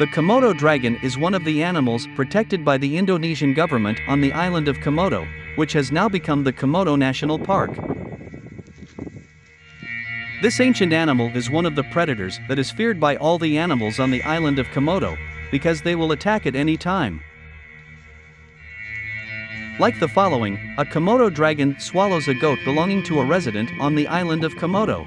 The Komodo dragon is one of the animals protected by the Indonesian government on the island of Komodo, which has now become the Komodo National Park. This ancient animal is one of the predators that is feared by all the animals on the island of Komodo, because they will attack at any time. Like the following, a Komodo dragon swallows a goat belonging to a resident on the island of Komodo.